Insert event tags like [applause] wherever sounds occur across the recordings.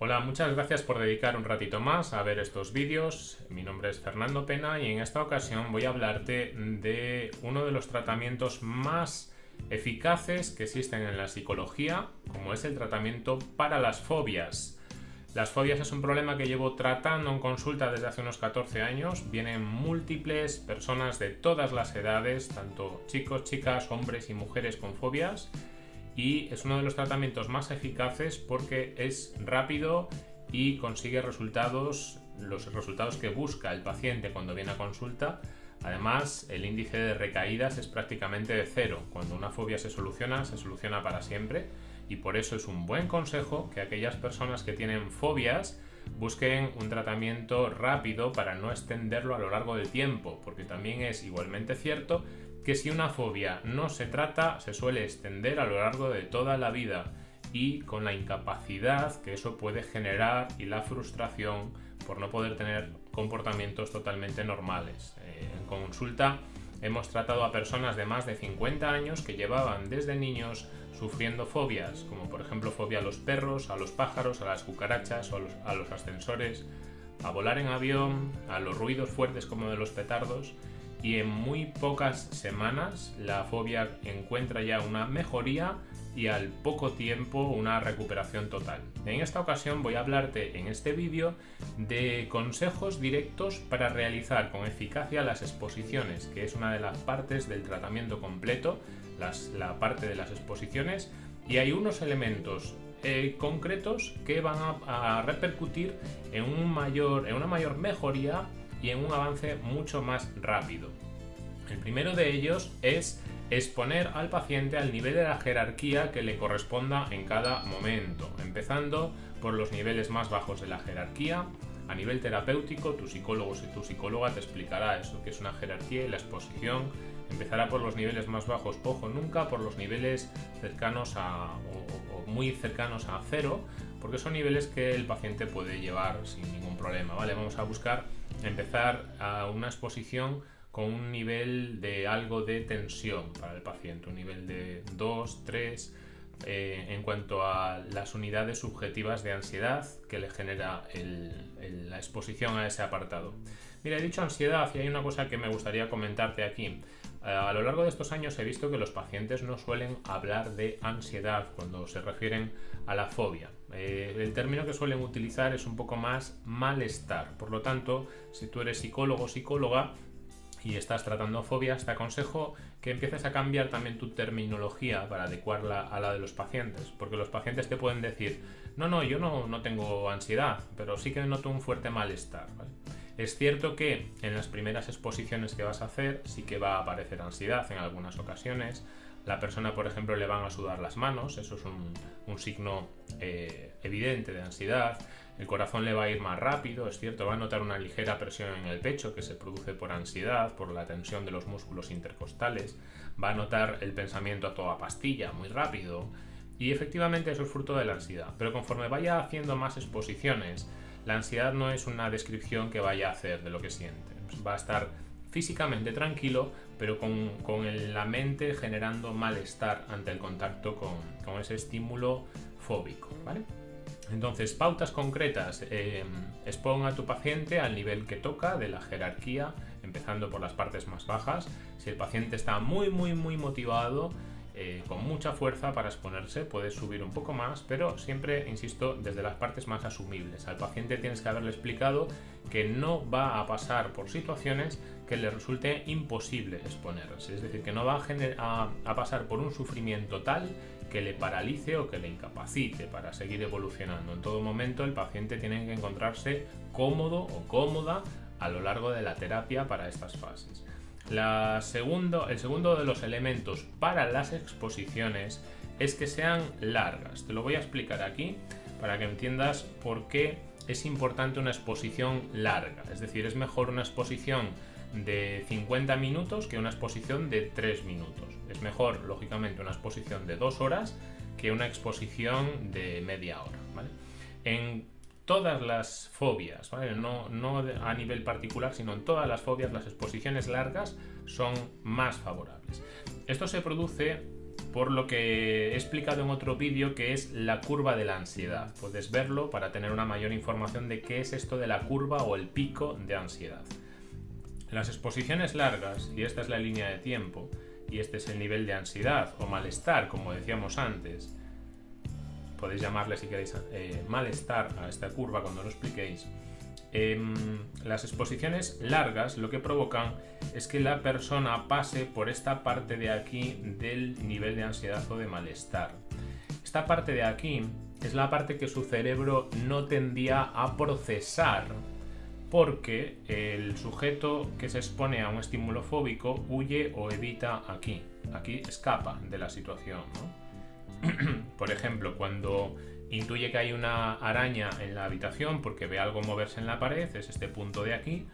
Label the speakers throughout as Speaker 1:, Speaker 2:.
Speaker 1: Hola, muchas gracias por dedicar un ratito más a ver estos vídeos. Mi nombre es Fernando Pena y en esta ocasión voy a hablarte de uno de los tratamientos más eficaces que existen en la psicología, como es el tratamiento para las fobias. Las fobias es un problema que llevo tratando en consulta desde hace unos 14 años. Vienen múltiples personas de todas las edades, tanto chicos, chicas, hombres y mujeres con fobias y es uno de los tratamientos más eficaces porque es rápido y consigue resultados, los resultados que busca el paciente cuando viene a consulta. Además, el índice de recaídas es prácticamente de cero. Cuando una fobia se soluciona, se soluciona para siempre y por eso es un buen consejo que aquellas personas que tienen fobias busquen un tratamiento rápido para no extenderlo a lo largo del tiempo, porque también es igualmente cierto que si una fobia no se trata, se suele extender a lo largo de toda la vida y con la incapacidad que eso puede generar y la frustración por no poder tener comportamientos totalmente normales. Eh, en consulta hemos tratado a personas de más de 50 años que llevaban desde niños sufriendo fobias, como por ejemplo fobia a los perros, a los pájaros, a las cucarachas o a los ascensores, a volar en avión, a los ruidos fuertes como de los petardos y en muy pocas semanas la fobia encuentra ya una mejoría y al poco tiempo una recuperación total. En esta ocasión voy a hablarte en este vídeo de consejos directos para realizar con eficacia las exposiciones, que es una de las partes del tratamiento completo, la parte de las exposiciones, y hay unos elementos eh, concretos que van a, a repercutir en, un mayor, en una mayor mejoría y en un avance mucho más rápido. El primero de ellos es exponer al paciente al nivel de la jerarquía que le corresponda en cada momento, empezando por los niveles más bajos de la jerarquía. A nivel terapéutico, tu psicólogo y tu psicóloga te explicará eso que es una jerarquía y la exposición empezará por los niveles más bajos, ojo, nunca por los niveles cercanos a o, o muy cercanos a cero, porque son niveles que el paciente puede llevar sin ningún problema, ¿vale? Vamos a buscar empezar a una exposición con un nivel de algo de tensión para el paciente, un nivel de 2, 3, eh, en cuanto a las unidades subjetivas de ansiedad que le genera la exposición a ese apartado. Mira, he dicho ansiedad y hay una cosa que me gustaría comentarte aquí. Eh, a lo largo de estos años he visto que los pacientes no suelen hablar de ansiedad cuando se refieren a la fobia. Eh, el término que suelen utilizar es un poco más malestar. Por lo tanto, si tú eres psicólogo o psicóloga, y estás tratando fobias, te aconsejo que empieces a cambiar también tu terminología para adecuarla a la de los pacientes, porque los pacientes te pueden decir, no, no, yo no, no tengo ansiedad, pero sí que noto un fuerte malestar. Es cierto que en las primeras exposiciones que vas a hacer sí que va a aparecer ansiedad en algunas ocasiones, la persona, por ejemplo, le van a sudar las manos, eso es un, signo eh, evidente de ansiedad. El corazón le va a ir más rápido, es cierto, va a notar una ligera presión en el pecho que se produce por ansiedad, por la tensión de los músculos intercostales. Va a notar el pensamiento a toda pastilla, muy rápido. Y efectivamente eso es fruto de la ansiedad. Pero conforme vaya haciendo más exposiciones, la ansiedad no es una descripción que vaya a hacer de lo que siente. Va a estar físicamente tranquilo, pero con, la mente generando malestar ante el contacto con, ese estímulo fóbico. ¿vale? Entonces, pautas concretas. Eh, expon a tu paciente al nivel que toca de la jerarquía, empezando por las partes más bajas. Si el paciente está muy, muy, muy motivado, eh, con mucha fuerza para exponerse, puedes subir un poco más, pero siempre, insisto, desde las partes más asumibles. Al paciente tienes que haberle explicado que no va a pasar por situaciones que le resulte imposible exponerse, es decir, que no va a, a pasar por un sufrimiento tal que le paralice o que le incapacite para seguir evolucionando. En todo momento el paciente tiene que encontrarse cómodo o cómoda a lo largo de la terapia para estas fases. El segundo de los elementos para las exposiciones es que sean largas. Te lo voy a explicar aquí para que entiendas por qué es importante una exposición larga. Es decir, es mejor una exposición de 50 minutos que una exposición de 3 minutos. Es mejor, lógicamente, una exposición de 2 horas que una exposición de media hora. Todas las fobias, no, no, a nivel particular, sino en todas las fobias, las exposiciones largas son más favorables. Esto se produce por lo que he explicado en otro vídeo que es la curva de la ansiedad. Puedes verlo para tener una mayor información de qué es esto de la curva o el pico de ansiedad. Las exposiciones largas, y esta es la línea de tiempo, y este es el nivel de ansiedad o malestar, como decíamos antes, podéis llamarle si queréis eh, malestar a esta curva cuando lo expliquéis, em, las exposiciones largas lo que provocan es que la persona pase por esta parte de aquí del nivel de ansiedad o de malestar. Esta parte de aquí es la parte que su cerebro no tendía a procesar porque el sujeto que se expone a un estímulo fóbico huye o evita aquí. Aquí escapa de la situación. [clears throat] Por ejemplo, cuando intuye que hay una araña en la habitación porque ve algo moverse en la pared, es este punto de aquí,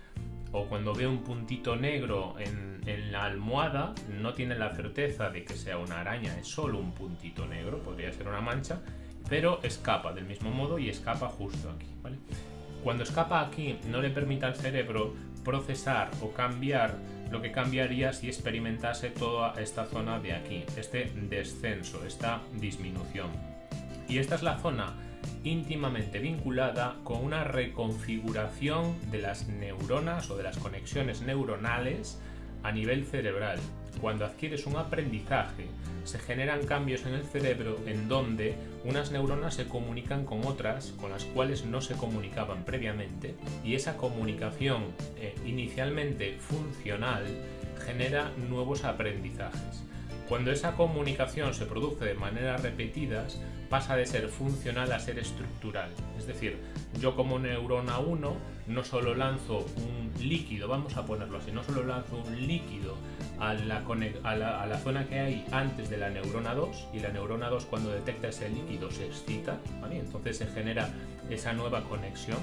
Speaker 1: o cuando ve un puntito negro en, la almohada, no tiene la certeza de que sea una araña, es solo un puntito negro, podría ser una mancha, pero escapa del mismo modo y escapa justo aquí. Cuando escapa aquí no le permite al cerebro procesar o cambiar lo que cambiaría si experimentase toda esta zona de aquí, este descenso, esta disminución. Y esta es la zona íntimamente vinculada con una reconfiguración de las neuronas o de las conexiones neuronales a nivel cerebral. Cuando adquieres un aprendizaje, se generan cambios en el cerebro en donde unas neuronas se comunican con otras con las cuales no se comunicaban previamente y esa comunicación eh, inicialmente funcional genera nuevos aprendizajes. Cuando esa comunicación se produce de manera repetidas, pasa de ser funcional a ser estructural. Es decir, yo como neurona 1 no solo lanzo un líquido, vamos a ponerlo así, no solo lanzo un líquido a la, zona que hay antes de la neurona 2 y la neurona 2 cuando detecta ese líquido se excita, entonces se genera esa nueva conexión.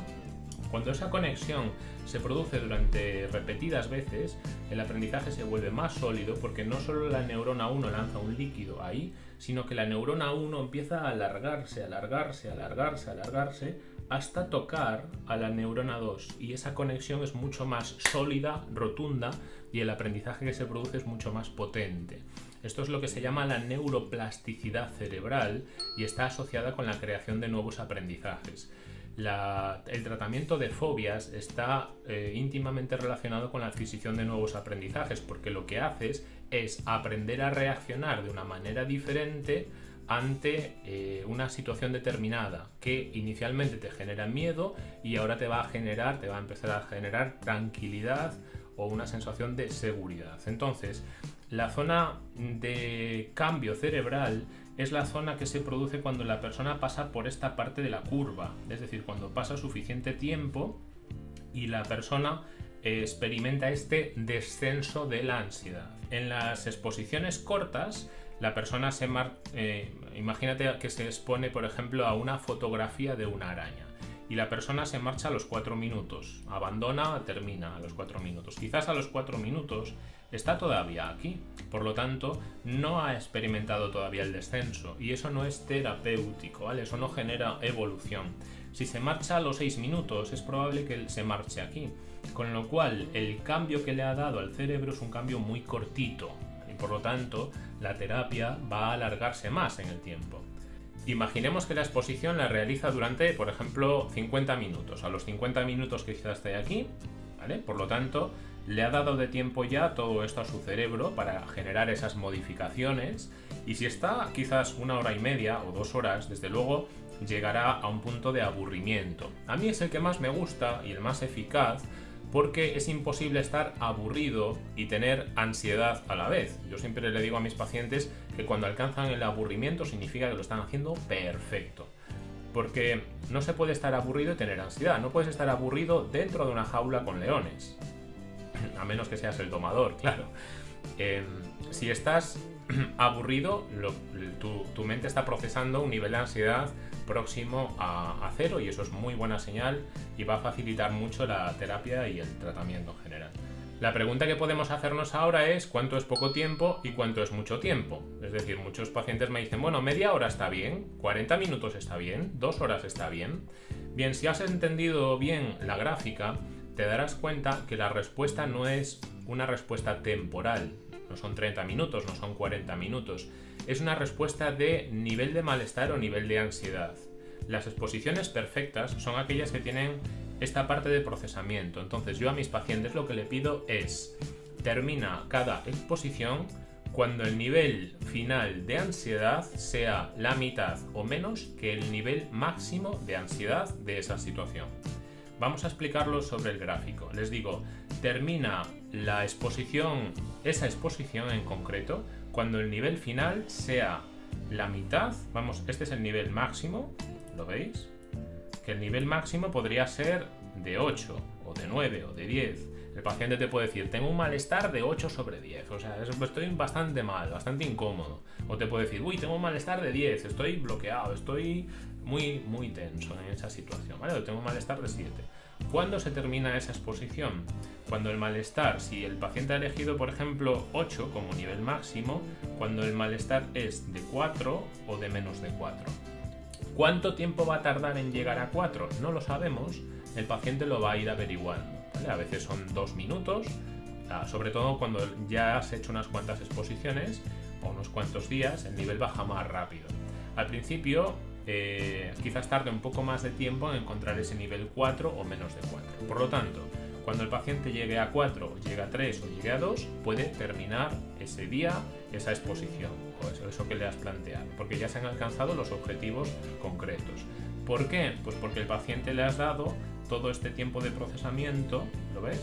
Speaker 1: Cuando esa conexión se produce durante repetidas veces, el aprendizaje se vuelve más sólido porque no solo la neurona 1 lanza un líquido ahí, sino que la neurona 1 empieza a alargarse, alargarse, alargarse, alargarse, hasta tocar a la neurona 2 y esa conexión es mucho más sólida, rotunda y el aprendizaje que se produce es mucho más potente. Esto es lo que se llama la neuroplasticidad cerebral y está asociada con la creación de nuevos aprendizajes el tratamiento de fobias está eh, íntimamente relacionado con la adquisición de nuevos aprendizajes, porque lo que haces es aprender a reaccionar de una manera diferente ante eh, una situación determinada que inicialmente te genera miedo y ahora te va a generar, te va a empezar a generar tranquilidad o una sensación de seguridad. Entonces, la zona de cambio cerebral es la zona que se produce cuando la persona pasa por esta parte de la curva, es decir, cuando pasa suficiente tiempo y la persona experimenta este descenso de la ansiedad. En las exposiciones cortas, la persona se eh, imagínate que se expone, por ejemplo, a una fotografía de una araña y la persona se marcha a los 4 minutos, abandona, termina a los 4 minutos. Quizás a los 4 minutos está todavía aquí, por lo tanto no ha experimentado todavía el descenso y eso no es terapéutico, ¿vale? Eso no genera evolución. Si se marcha a los 6 minutos es probable que se marche aquí, con lo cual el cambio que le ha dado al cerebro es un cambio muy cortito por lo tanto la terapia va a alargarse más en el tiempo. Imaginemos que la exposición la realiza durante, por ejemplo, 50 minutos. A los 50 minutos que quizás esté aquí, ¿vale? Por lo tanto, le ha dado de tiempo ya todo esto a su cerebro para generar esas modificaciones y si está quizás una hora y media o dos horas, desde luego llegará a un punto de aburrimiento. A mí es el que más me gusta y el más eficaz porque es imposible estar aburrido y tener ansiedad a la vez. Yo siempre le digo a mis pacientes que cuando alcanzan el aburrimiento significa que lo están haciendo perfecto. Porque no se puede estar aburrido y tener ansiedad. No puedes estar aburrido dentro de una jaula con leones. [clears throat] A menos que seas el domador, claro. Em, si estás [clears throat] aburrido, tu, mente está procesando un nivel de ansiedad próximo a, cero y eso es muy buena señal y va a facilitar mucho la terapia y el tratamiento en general. La pregunta que podemos hacernos ahora es cuánto es poco tiempo y cuánto es mucho tiempo. Es decir, muchos pacientes me dicen, bueno, media hora está bien, 40 minutos está bien, dos horas está bien. Bien, si has entendido bien la gráfica, te darás cuenta que la respuesta no es una respuesta temporal, no son 30 minutos, no son 40 minutos. Es una respuesta de nivel de malestar o nivel de ansiedad. Las exposiciones perfectas son aquellas que tienen esta parte de procesamiento. Entonces yo a mis pacientes lo que le pido es termina cada exposición cuando el nivel final de ansiedad sea la mitad o menos que el nivel máximo de ansiedad de esa situación. Vamos a explicarlo sobre el gráfico. Les digo, termina la exposición, esa exposición en concreto, cuando el nivel final sea la mitad, vamos, este es el nivel máximo, ¿lo veis? Que el nivel máximo podría ser de 8, o de 9, o de 10, el paciente te puede decir, tengo un malestar de 8 sobre 10, o sea, estoy bastante mal, bastante incómodo. O te puede decir, uy, tengo un malestar de 10, estoy bloqueado, estoy muy, muy tenso en esa situación, ¿vale? O tengo malestar de 7. ¿Cuándo se termina esa exposición? Cuando el malestar, si el paciente ha elegido, por ejemplo, 8 como nivel máximo, cuando el malestar es de 4 o de menos de 4. ¿Cuánto tiempo va a tardar en llegar a 4? No lo sabemos, el paciente lo va a ir averiguando. A veces son dos minutos, ah, sobre todo cuando ya has hecho unas cuantas exposiciones o unos cuantos días, el nivel baja más rápido. Al principio eh, quizás tarde un poco más de tiempo en encontrar ese nivel 4 o menos de 4. Por lo tanto, cuando el paciente llegue a 4, llegue a 3 o llegue a 2, puede terminar ese día esa exposición o eso, que le has planteado, porque ya se han alcanzado los objetivos concretos. ¿Por qué? Pues porque el paciente le has dado todo este tiempo de procesamiento, ¿lo ves?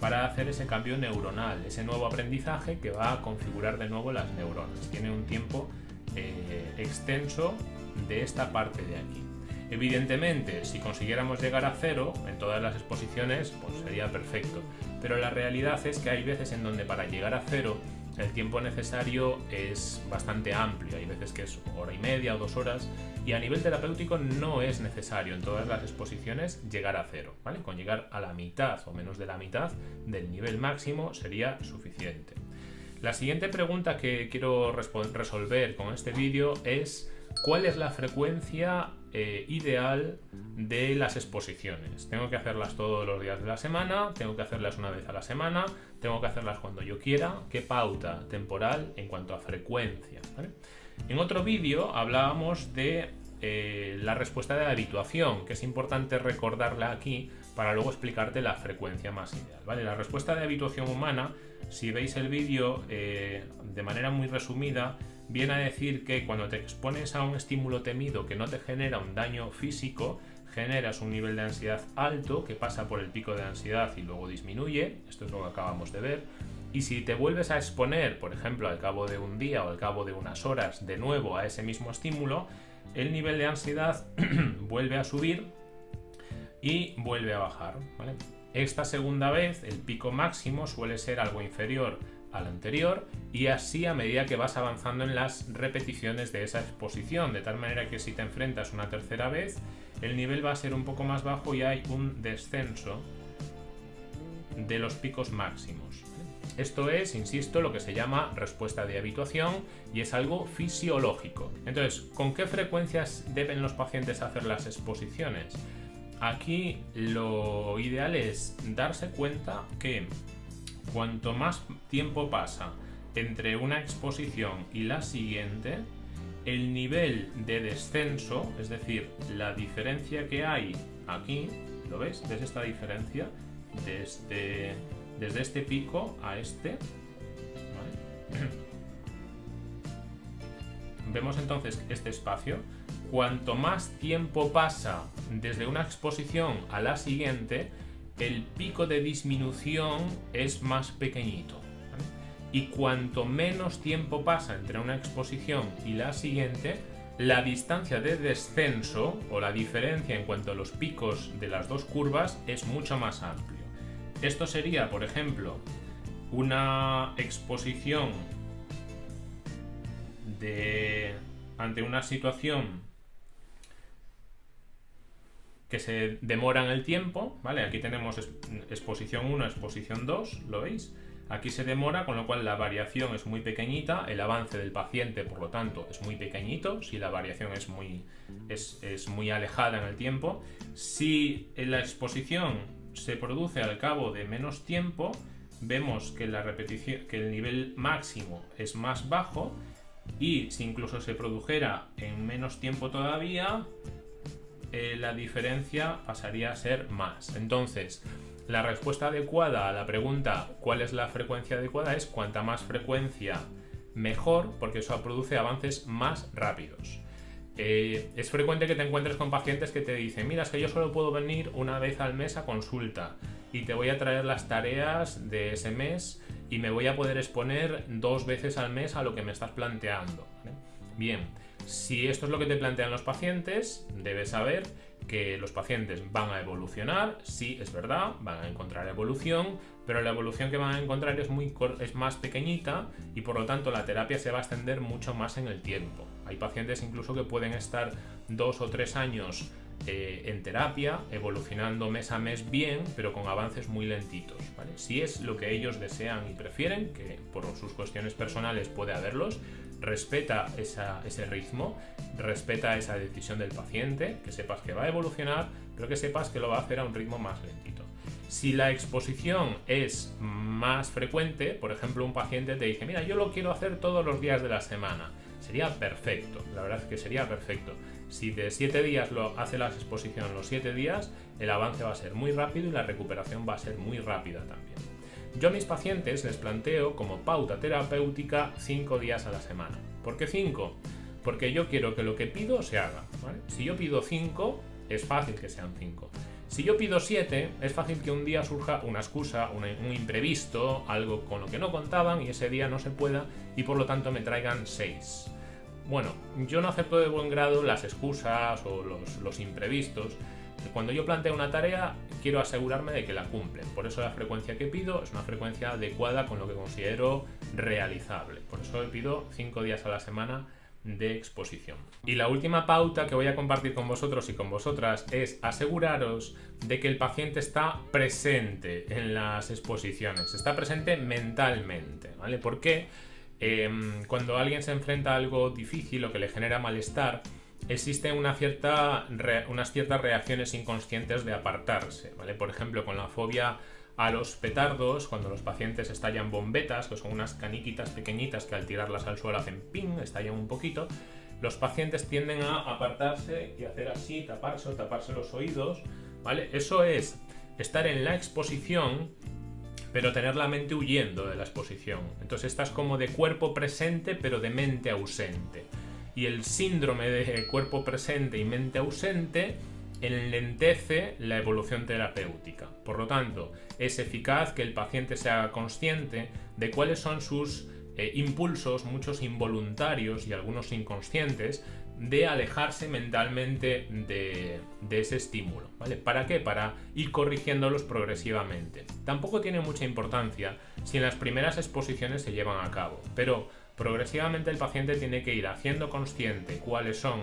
Speaker 1: Para hacer ese cambio neuronal, ese nuevo aprendizaje que va a configurar de nuevo las neuronas. Tiene un tiempo eh, extenso de esta parte de aquí. Evidentemente, si consiguiéramos llegar a cero en todas las exposiciones, pues sería perfecto. Pero la realidad es que hay veces en donde para llegar a cero el tiempo necesario es bastante amplio, hay veces que es hora y media o dos horas, y a nivel terapéutico no es necesario en todas las exposiciones llegar a cero, ¿vale? Con llegar a la mitad o menos de la mitad del nivel máximo sería suficiente. La siguiente pregunta que quiero resolver con este vídeo es ¿cuál es la frecuencia eh, ideal de las exposiciones. Tengo que hacerlas todos los días de la semana, tengo que hacerlas una vez a la semana, tengo que hacerlas cuando yo quiera. ¿Qué pauta temporal en cuanto a frecuencia? En otro vídeo hablábamos de eh, la respuesta de habituación, que es importante recordarla aquí para luego explicarte la frecuencia más ideal. ¿vale? La respuesta de habituación humana, si veis el vídeo eh, de manera muy resumida, viene a decir que cuando te expones a un estímulo temido que no te genera un daño físico, generas un nivel de ansiedad alto que pasa por el pico de ansiedad y luego disminuye, esto es lo que acabamos de ver, y si te vuelves a exponer, por ejemplo, al cabo de un día o al cabo de unas horas de nuevo a ese mismo estímulo, el nivel de ansiedad [clears throat] vuelve a subir y vuelve a bajar. Esta segunda vez el pico máximo suele ser algo inferior al anterior y así a medida que vas avanzando en las repeticiones de esa exposición, de tal manera que si te enfrentas una tercera vez, el nivel va a ser un poco más bajo y hay un descenso de los picos máximos. Esto es, insisto, lo que se llama respuesta de habituación y es algo fisiológico. Entonces, ¿con qué frecuencias deben los pacientes hacer las exposiciones? Aquí lo ideal es darse cuenta que cuanto más tiempo pasa entre una exposición y la siguiente, el nivel de descenso, es decir, la diferencia que hay aquí, ¿lo ves? ¿Ves esta diferencia? Desde, desde este pico a este. [clears throat] Vemos entonces este espacio. Cuanto más tiempo pasa desde una exposición a la siguiente, el pico de disminución es más pequeñito. Y cuanto menos tiempo pasa entre una exposición y la siguiente, la distancia de descenso o la diferencia en cuanto a los picos de las dos curvas es mucho más amplio. Esto sería, por ejemplo, una exposición de ante una situación que se demora en el tiempo, ¿vale? Aquí tenemos exposición 1, exposición 2, ¿lo veis? Aquí se demora, con lo cual la variación es muy pequeñita, el avance del paciente, por lo tanto, es muy pequeñito, si la variación es muy, es, es muy alejada en el tiempo. Si la exposición se produce al cabo de menos tiempo, vemos que, la repetición, que el nivel máximo es más bajo y si incluso se produjera en menos tiempo todavía, eh, la diferencia pasaría a ser más. Entonces, la respuesta adecuada a la pregunta ¿cuál es la frecuencia adecuada? es cuanta más frecuencia mejor, porque eso produce avances más rápidos. Eh, es frecuente que te encuentres con pacientes que te dicen, mira, es que yo solo puedo venir una vez al mes a consulta y te voy a traer las tareas de ese mes y me voy a poder exponer dos veces al mes a lo que me estás planteando. Bien, si esto es lo que te plantean los pacientes, debes saber que los pacientes van a evolucionar, sí, es verdad, van a encontrar evolución, pero la evolución que van a encontrar es, muy, es más pequeñita y por lo tanto la terapia se va a extender mucho más en el tiempo. Hay pacientes incluso que pueden estar dos o tres años eh, en terapia, evolucionando mes a mes bien, pero con avances muy lentitos. Si es lo que ellos desean y prefieren, que por sus cuestiones personales puede haberlos, respeta ese ritmo, respeta esa decisión del paciente, que sepas que va a evolucionar, pero que sepas que lo va a hacer a un ritmo más lentito. Si la exposición es más frecuente, por ejemplo, un paciente te dice, mira, yo lo quiero hacer todos los días de la semana, sería perfecto, la verdad es que sería perfecto. Si de 7 días lo hace la exposición los 7 días, el avance va a ser muy rápido y la recuperación va a ser muy rápida también. Yo a mis pacientes les planteo como pauta terapéutica 5 días a la semana. ¿Por qué 5? Porque yo quiero que lo que pido se haga. Si yo pido 5, es fácil que sean 5. Si yo pido 7, es fácil que un día surja una excusa, un, imprevisto, algo con lo que no contaban y ese día no se pueda y por lo tanto me traigan 6. Bueno, yo no acepto de buen grado las excusas o los, imprevistos. Cuando yo planteo una tarea, quiero asegurarme de que la cumplen. Por eso la frecuencia que pido es una frecuencia adecuada con lo que considero realizable. Por eso pido 5 días a la semana de exposición. Y la última pauta que voy a compartir con vosotros y con vosotras es aseguraros de que el paciente está presente en las exposiciones, está presente mentalmente, ¿vale? ¿Por qué? Em, cuando alguien se enfrenta a algo difícil o que le genera malestar, existen unas ciertas reacciones inconscientes de apartarse. ¿vale? Por ejemplo, con la fobia a los petardos, cuando los pacientes estallan bombetas, que son unas caniquitas pequeñitas que al tirarlas al suelo hacen ping, estallan un poquito, los pacientes tienden a apartarse y hacer así, taparse o taparse los oídos. ¿vale? Eso es estar en la exposición pero tener la mente huyendo de la exposición. Entonces estás como de cuerpo presente, pero de mente ausente. Y el síndrome de cuerpo presente y mente ausente enlentece la evolución terapéutica. Por lo tanto, es eficaz que el paciente se haga consciente de cuáles son sus eh, impulsos, muchos involuntarios y algunos inconscientes, de alejarse mentalmente de, ese estímulo. ¿vale? ¿Para qué? Para ir corrigiéndolos progresivamente. Tampoco tiene mucha importancia si en las primeras exposiciones se llevan a cabo, pero progresivamente el paciente tiene que ir haciendo consciente cuáles son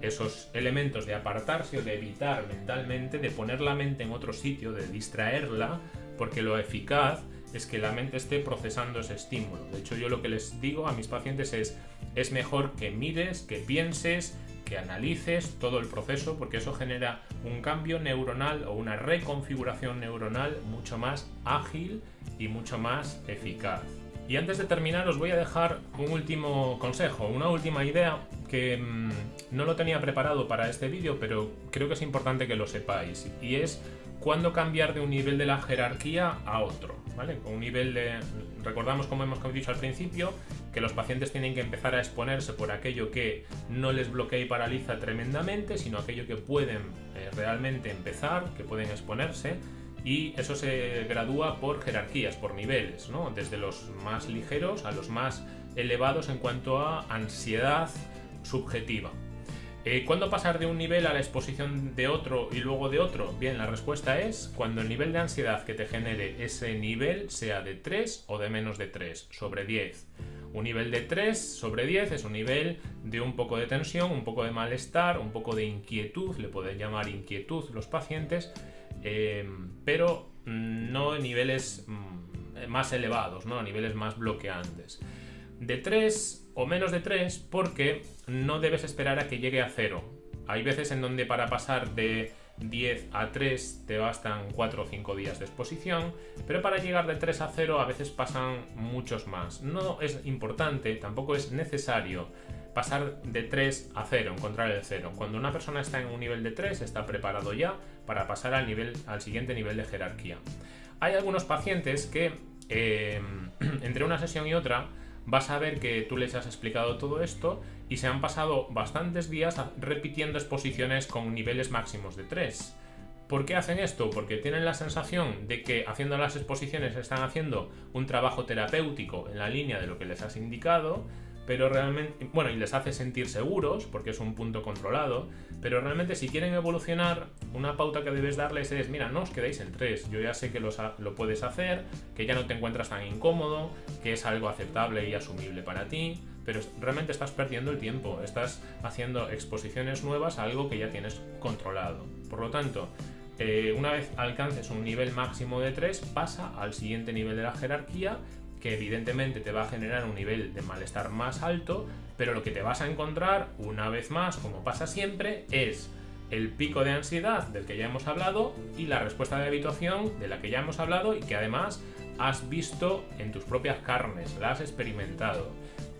Speaker 1: esos elementos de apartarse o de evitar mentalmente, de poner la mente en otro sitio, de distraerla, porque lo eficaz es que la mente esté procesando ese estímulo. De hecho, yo lo que les digo a mis pacientes es, es mejor que mires, que pienses, que analices todo el proceso, porque eso genera un cambio neuronal o una reconfiguración neuronal mucho más ágil y mucho más eficaz. Y antes de terminar os voy a dejar un último consejo, una última idea que mm, no lo tenía preparado para este vídeo, pero creo que es importante que lo sepáis, y es cuándo cambiar de un nivel de la jerarquía a otro, ¿vale? Un nivel de... Recordamos, como hemos dicho al principio, que los pacientes tienen que empezar a exponerse por aquello que no les bloquea y paraliza tremendamente, sino aquello que pueden eh, realmente empezar, que pueden exponerse, y eso se gradúa por jerarquías, por niveles, ¿no? Desde los más ligeros a los más elevados en cuanto a ansiedad subjetiva. Eh, ¿Cuándo pasar de un nivel a la exposición de otro y luego de otro? Bien, la respuesta es cuando el nivel de ansiedad que te genere ese nivel sea de 3 o de menos de 3 sobre 10. Un nivel de 3 sobre 10 es un nivel de un poco de tensión, un poco de malestar, un poco de inquietud, le pueden llamar inquietud los pacientes, eh, pero no en niveles mm, más elevados, ¿no? a niveles más bloqueantes. De 3 o menos de 3 porque no debes esperar a que llegue a 0. Hay veces en donde para pasar de 10 a 3 te bastan 4 o 5 días de exposición, pero para llegar de 3 a 0 a veces pasan muchos más. No es importante, tampoco es necesario pasar de 3 a 0, encontrar el 0. Cuando una persona está en un nivel de 3 está preparado ya para pasar al, nivel, al siguiente nivel de jerarquía. Hay algunos pacientes que eh, [clears throat] entre una sesión y otra vas a ver que tú les has explicado todo esto y se han pasado bastantes días repitiendo exposiciones con niveles máximos de 3. ¿Por qué hacen esto? Porque tienen la sensación de que haciendo las exposiciones están haciendo un trabajo terapéutico en la línea de lo que les has indicado, pero realmente, bueno, y les hace sentir seguros, porque es un punto controlado, pero realmente si quieren evolucionar, una pauta que debes darles es, mira, no os quedéis en tres, yo ya sé que lo puedes hacer, que ya no te encuentras tan incómodo, que es algo aceptable y asumible para ti, pero realmente estás perdiendo el tiempo, estás haciendo exposiciones nuevas a algo que ya tienes controlado. Por lo tanto, eh, una vez alcances un nivel máximo de 3, pasa al siguiente nivel de la jerarquía que evidentemente te va a generar un nivel de malestar más alto, pero lo que te vas a encontrar una vez más, como pasa siempre, es el pico de ansiedad del que ya hemos hablado y la respuesta de habituación de la que ya hemos hablado y que además has visto en tus propias carnes, la has experimentado.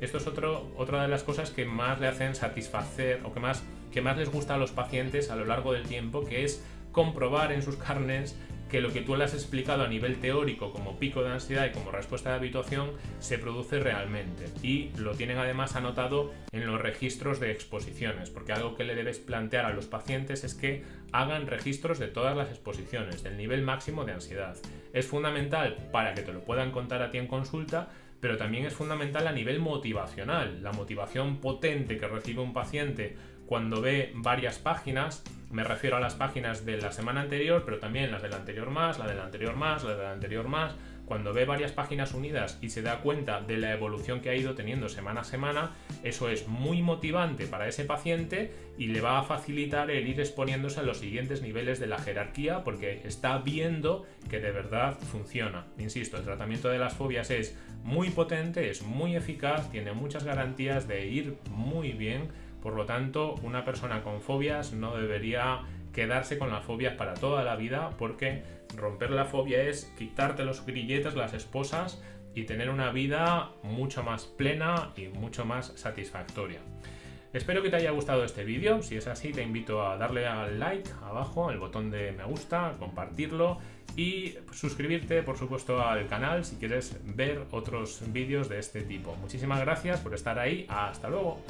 Speaker 1: Esto es otra de las cosas que más le hacen satisfacer o que más, que más les gusta a los pacientes a lo largo del tiempo, que es comprobar en sus carnes que lo que tú le has explicado a nivel teórico como pico de ansiedad y como respuesta de habituación se produce realmente. Y lo tienen además anotado en los registros de exposiciones, porque algo que le debes plantear a los pacientes es que hagan registros de todas las exposiciones, del nivel máximo de ansiedad. Es fundamental para que te lo puedan contar a ti en consulta, pero también es fundamental a nivel motivacional. La motivación potente que recibe un paciente cuando ve varias páginas, me refiero a las páginas de la semana anterior, pero también las de la anterior más, la de la anterior más, la de la anterior más, cuando ve varias páginas unidas y se da cuenta de la evolución que ha ido teniendo semana a semana, eso es muy motivante para ese paciente y le va a facilitar el ir exponiéndose a los siguientes niveles de la jerarquía porque está viendo que de verdad funciona. Insisto, el tratamiento de las fobias es muy potente, es muy eficaz, tiene muchas garantías de ir muy bien por lo tanto, una persona con fobias no debería quedarse con las fobias para toda la vida porque romper la fobia es quitarte los grilletes, las esposas y tener una vida mucho más plena y mucho más satisfactoria. Espero que te haya gustado este vídeo, si es así te invito a darle al like abajo, el botón de me gusta, compartirlo y suscribirte por supuesto al canal si quieres ver otros vídeos de este tipo. Muchísimas gracias por estar ahí, hasta luego.